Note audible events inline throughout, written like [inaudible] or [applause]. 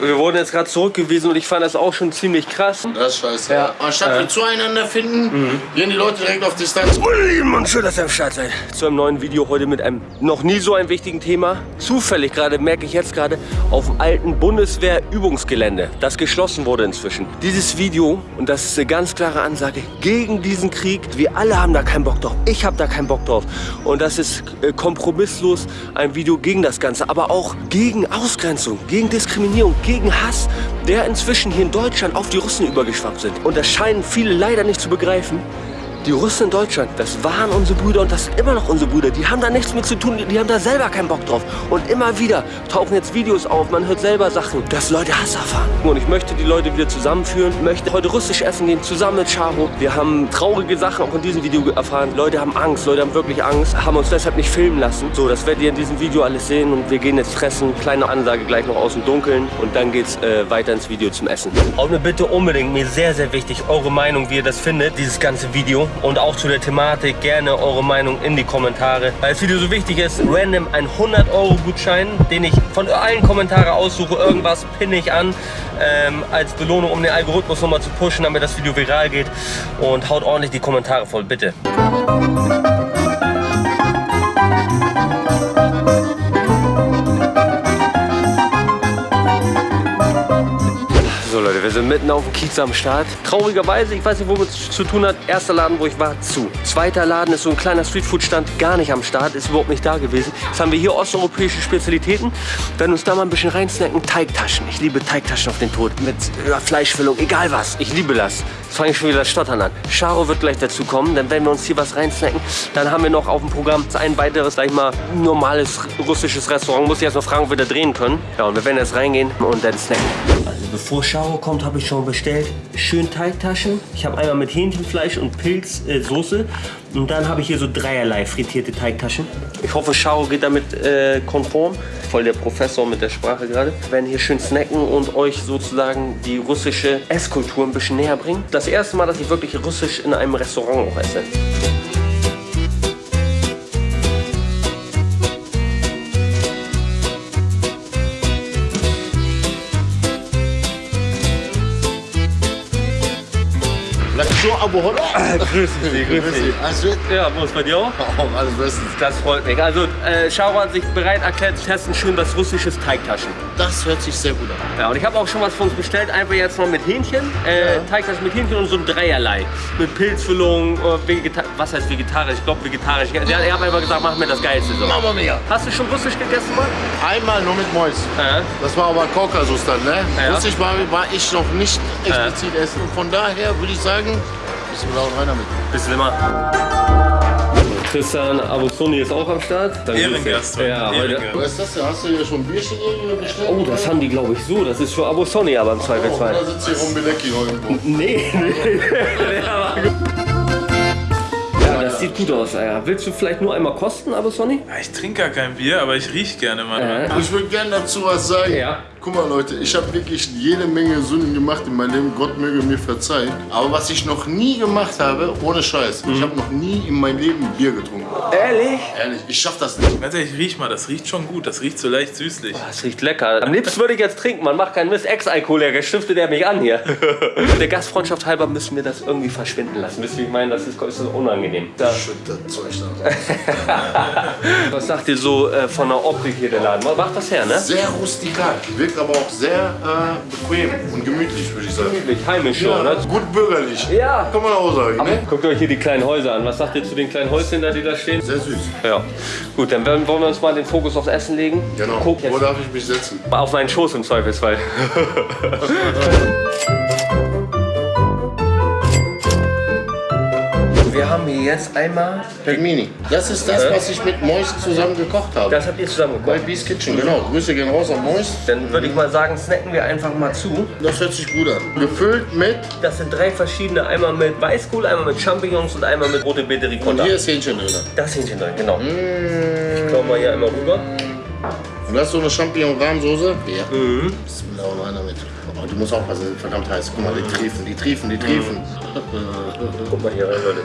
Wir wurden jetzt gerade zurückgewiesen und ich fand das auch schon ziemlich krass. Das ist scheiße. Ja. Anstatt wir zueinander finden, gehen die Leute direkt auf Distanz. Und schön, dass ihr am Start seid. Zu einem neuen Video heute mit einem noch nie so einem wichtigen Thema. Zufällig gerade, merke ich jetzt gerade, auf dem alten Bundeswehr-Übungsgelände, das geschlossen wurde inzwischen. Dieses Video, und das ist eine ganz klare Ansage, gegen diesen Krieg. Wir alle haben da keinen Bock drauf. Ich habe da keinen Bock drauf. Und das ist äh, kompromisslos ein Video gegen das Ganze, aber auch gegen Ausgrenzung, gegen Diskriminierung, gegen Hass, der inzwischen hier in Deutschland auf die Russen übergeschwappt sind. Und das scheinen viele leider nicht zu begreifen. Die Russen in Deutschland, das waren unsere Brüder und das sind immer noch unsere Brüder. Die haben da nichts mit zu tun, die haben da selber keinen Bock drauf. Und immer wieder tauchen jetzt Videos auf, man hört selber Sachen, dass Leute Hass erfahren. Und ich möchte die Leute wieder zusammenführen, möchte heute russisch essen gehen, zusammen mit Charo. Wir haben traurige Sachen auch in diesem Video erfahren. Leute haben Angst, Leute haben wirklich Angst, haben uns deshalb nicht filmen lassen. So, das werdet ihr in diesem Video alles sehen und wir gehen jetzt fressen. Kleine Ansage gleich noch aus dem Dunkeln und dann geht's äh, weiter ins Video zum Essen. Haut mir bitte unbedingt, mir sehr, sehr wichtig, eure Meinung, wie ihr das findet, dieses ganze Video. Und auch zu der Thematik gerne eure Meinung in die Kommentare. Weil das Video so wichtig ist, random ein 100 Euro Gutschein, den ich von allen Kommentaren aussuche, irgendwas pinne ich an, ähm, als Belohnung, um den Algorithmus nochmal zu pushen, damit das Video viral geht. Und haut ordentlich die Kommentare voll, bitte. Sind mitten auf dem Kiez am Start. Traurigerweise, ich weiß nicht, womit es zu tun hat. Erster Laden, wo ich war, zu. Zweiter Laden ist so ein kleiner Streetfood-Stand, gar nicht am Start, ist überhaupt nicht da gewesen. Jetzt haben wir hier osteuropäische Spezialitäten. Werden uns da mal ein bisschen reinsnacken. Teigtaschen. Ich liebe Teigtaschen auf den Tod. Mit ja, Fleischfüllung, egal was. Ich liebe das. Jetzt fange ich schon wieder das Stottern an. Charo wird gleich dazu kommen, dann werden wir uns hier was reinsnacken. Dann haben wir noch auf dem Programm ein weiteres, sag ich mal, normales russisches Restaurant. Muss ich erst noch fragen, ob wir da drehen können. Ja, und wir werden jetzt reingehen und dann snacken. Also bevor Charo kommt, habe ich schon bestellt. Schön Teigtaschen. Ich habe einmal mit Hähnchenfleisch und Pilzsoße. Äh, und dann habe ich hier so dreierlei frittierte Teigtaschen. Ich hoffe, Charo geht damit äh, konform. Voll der Professor mit der Sprache gerade. Wir werden hier schön snacken und euch sozusagen die russische Esskultur ein bisschen näher bringen. Das erste Mal, dass ich wirklich russisch in einem Restaurant auch esse. So, Abo Holla. Grüß dich, grüß dich. Alles gut? Ja, wo ist bei dir auch? Oh, alles bestens. Das freut mich. Also, äh, Charo hat sich bereit erklärt zu testen, schön was russisches Teigtaschen. Das hört sich sehr gut an. Ja, und ich habe auch schon was für uns bestellt, einfach jetzt noch mit Hähnchen. Äh, Ja. Teigtaschen mit Hähnchen und so ein Dreierlei. Mit Pilzfüllung, äh, was heißt vegetarisch? Ich glaube vegetarisch. Ja, ich habe einfach gesagt, mach mir das Geilste so. Mama mia. Hast du schon russisch gegessen, Mann? Einmal nur mit Mäus. Ja. Das war aber Kaukasus dann, ne? Ja. Russisch war, war ich noch nicht explizit essen. Von daher würde ich sagen, bisschen laut rein damit. Bisschen immer. Tristan Abusoni ist auch am Start. Dann Ehrengast. Ja. Ehrengast. Was ist das denn? Hast du hier schon ein Bierchen irgendwie bestellt? Oh, das haben die, glaube ich, so. Das ist für Abusoni aber im Oh, Zweifelsfall. da sitzt hier Rumbelecki irgendwo. Nee, [laughs] nee. ja, das sieht gut aus. Ja. Willst du vielleicht nur einmal kosten, Abusoni? Ja, Ich trinke gar kein Bier, aber ich rieche gerne mal. Äh. Ich würde gerne dazu was sagen. Ja. Guck mal Leute, ich habe wirklich jede Menge Sünden gemacht in meinem Leben. Gott möge mir verzeihen. Aber was ich noch nie gemacht habe, ohne Scheiß, ich habe noch nie in meinem Leben Bier getrunken. Ehrlich? Ehrlich, ich schaff das nicht. Ganz ehrlich, riech mal, das riecht schon gut. Das riecht so leicht süßlich. Das riecht lecker. Am liebsten würde ich jetzt trinken. Man macht keinen Mist. Ex-Alkoholiker stiftet er mich an hier. [laughs] Der Gastfreundschaft halber müssen wir das irgendwie verschwinden lassen. Wisst ihr, wie ich meine? Das ist, ist so unangenehm. Da. Schütt das Zeug da. Was sagt ihr so äh, von der Optik hier der Laden? Macht das her, ne? Sehr rustikal, wirkt aber auch sehr äh, bequem und gemütlich, würde ich sagen. Gemütlich, heimisch schon, Ja, ne? gut bürgerlich. Ja. Kann man auch sagen, ne? Guckt euch hier die kleinen Häuser an. Was sagt ihr zu den kleinen Häuschen da, die da stehen? Sehr süß. Ja. Gut, dann wollen wir uns mal den Fokus aufs Essen legen. Genau. Guck Wo jetzt darf ich mich setzen? auf meinen Schoß im Zweifelsfall. [laughs] Wir haben hier jetzt einmal, Pelmini. Das ist das, was ich mit Mois zusammen gekocht habe. das habt ihr zusammen Bei gekocht. Beast Kitchen, genau. Grüße gehen raus an Mois. Dann würde ich mal sagen, snacken wir einfach mal zu. Das hört sich gut an. Gefüllt mit, Das sind drei verschiedene, einmal mit Weißkohl, einmal mit Champignons und einmal mit rote Beete und Ricotta. hier ist Hähnchen drin. Das Hähnchen drin, genau. Mmh. Ich mal hier einmal rüber. Und das ist so eine Champignon-Rahmsoße? Ja. Mhm. Bismillah und rein damit. Oh, die muss aufpassen, die sind verdammt heiß. Guck mal, die triefen, die triefen, die triefen. Guck mal hier rein, Leute.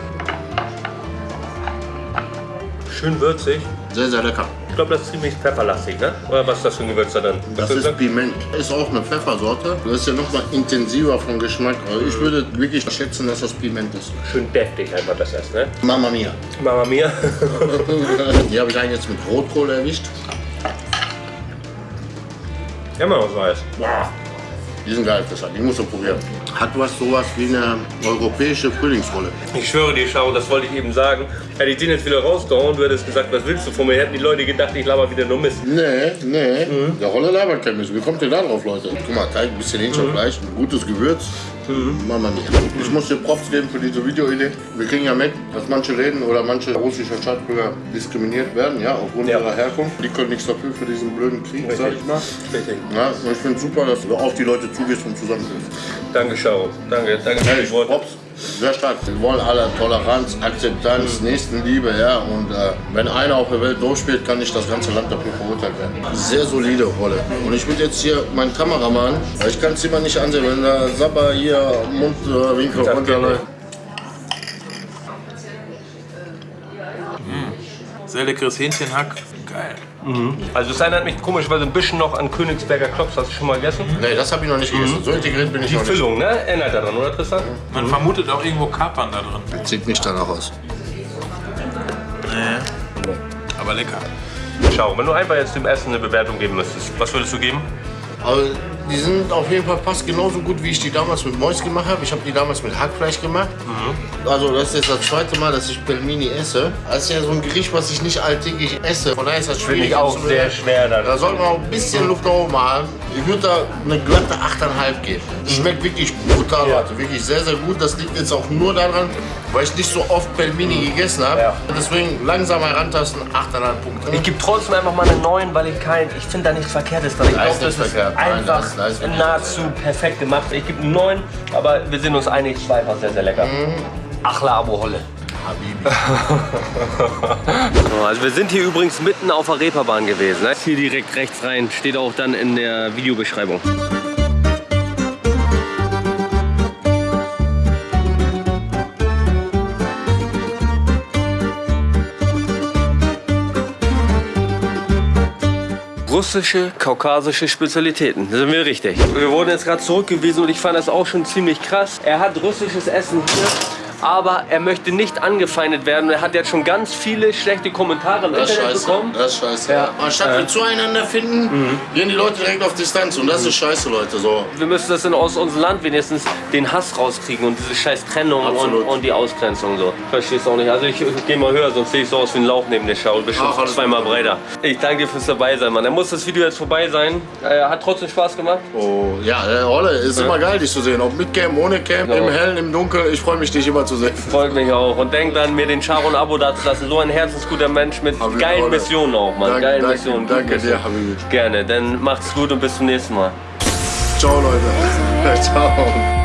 Schön würzig. Sehr, sehr lecker. Ich glaube, das ist ziemlich pfefferlastig, ne? Oder was ist das für ein Gewürz da drin? Das ist Piment. Ist auch eine Pfeffersorte. Das ist ja noch mal intensiver vom Geschmack. Also ich würde wirklich schätzen, dass das Piment ist. schön deftig einfach das Essen, ne? Mama mia. Mama mia. [laughs] Die habe ich eigentlich jetzt mit Rotkohl erwischt. mal was Neues. Boah. Die sind geil, das Die musst du probieren. Hat was sowas wie eine europäische Frühlingsrolle. Ich schwöre dir, Schau, das wollte ich eben sagen. Hätte ich den jetzt wieder rausgehauen, du hättest gesagt, was willst du von mir? Hätten die Leute gedacht, ich laber wieder nur Mist. Nee, nee. Der Rolle labert kein Mist. Wie kommt ihr da drauf, Leute? Guck mal, Teig, ein bisschen Hähnchenfleisch, ein gutes Gewürz. Mama mia. Ich muss dir Props geben für diese Videoidee. Wir kriegen ja mit, dass manche Läden oder manche russische Staatsbürger diskriminiert werden, ja, aufgrund Ja. ihrer Herkunft. Die können nichts dafür für diesen blöden Krieg, sag ich mal. Richtig. Ja, und ich finde super, dass du auf die Leute zugehst und zusammenhilfst. Danke, Schau. Danke, danke für die Worte. Props. Sehr stark. Wir wollen alle Toleranz, Akzeptanz, Nächstenliebe, ja. Und äh, wenn einer auf der Welt durchspielt, kann nicht das ganze Land dafür verurteilt werden. Sehr solide Rolle. Und ich würde jetzt hier meinen Kameramann, weil ich kann es immer nicht ansehen, wenn der Sabber hier Mundwinkel geht runterläuft. Sehr leckeres Hähnchenhack. Geil. Also es erinnert mich komischerweise ein bisschen noch an Königsberger Klops. Hast du schon mal gegessen? Nee, das habe ich noch nicht gegessen. So integriert bin ich Die noch nicht. Füllung, ne? Erinnert daran, oder Tristan? Man vermutet auch irgendwo Kapern da drin. Sieht nicht danach aus. Nee. Aber lecker. Schau, wenn du einfach jetzt dem Essen eine Bewertung geben müsstest, was würdest du geben? Aber die sind auf jeden Fall fast genauso gut, wie ich die damals mit Mäus gemacht habe. Ich habe die damals mit Hackfleisch gemacht. Also das ist jetzt das zweite Mal, dass ich Pelmini esse. Das ist ja so ein Gericht, was ich nicht alltäglich esse. Von daher ist das schwierig. Finde ich auch sehr schwer dann. Da sollte man auch ein bisschen Luft nach oben haben. Ich würde da eine glatte 8,5 geben. Schmeckt wirklich brutal, Ja. Leute. Wirklich sehr, sehr gut. Das liegt jetzt auch nur daran, weil ich nicht so oft Pelmini gegessen habe. Ja. Deswegen langsam herantasten, 8,5 Punkte. Ich gebe trotzdem einfach mal eine 9, weil ich kein, ich finde da nichts Verkehrtes dran. Ich glaube, das ist verkehrt. Nein, einfach da ist- da ist wirklich nahezu perfekt gemacht. Ich gebe eine 9, aber wir sind uns einig, zwei war sehr, sehr lecker. Achla Abo Holle. Habibi. [laughs] So, also wir sind hier übrigens mitten auf der Reeperbahn gewesen. Ne? Hier direkt rechts rein, steht auch dann in der Videobeschreibung. Russische, kaukasische Spezialitäten. Da sind wir richtig. Wir wurden jetzt gerade zurückgewiesen und ich fand das auch schon ziemlich krass. Er hat russisches Essen hier, aber er möchte nicht angefeindet werden. Er hat jetzt schon ganz viele schlechte Kommentare im Das Internet scheiße. bekommen. Das ist scheiße. Ja. Anstatt wir zueinander finden, gehen die Leute direkt auf Distanz. Und das ist scheiße, Leute. So. Wir müssen das in, aus unserem Land wenigstens den Hass rauskriegen und diese scheiß Trennung und, und die Ausgrenzung so. Verstehst du auch nicht. Also ich, ich gehe mal höher, sonst sehe ich so aus wie ein Lauch neben der Schau. Bestimmt Ach, zweimal gut. breiter. Ich danke dir fürs dabei sein, Mann. Dann muss das Video jetzt vorbei sein. Äh, hat trotzdem Spaß gemacht. Oh, ja, Rolle ist immer geil, dich zu sehen. Ob mit Cam, ohne Cam, Ja. im Hellen, im Dunkeln. Ich freue mich, dich immer zu sehen. Freut mich auch. Und denkt dann, mir den Charo ein Abo dazulassen. So ein herzensguter Mensch mit Habibi, geilen Rolle. Missionen auch, Mann. Danke, geilen danke, Missionen. danke dir. Habibi. Gerne. Dann macht's gut und bis zum nächsten Mal. Ciao, Leute. Ciao. [laughs]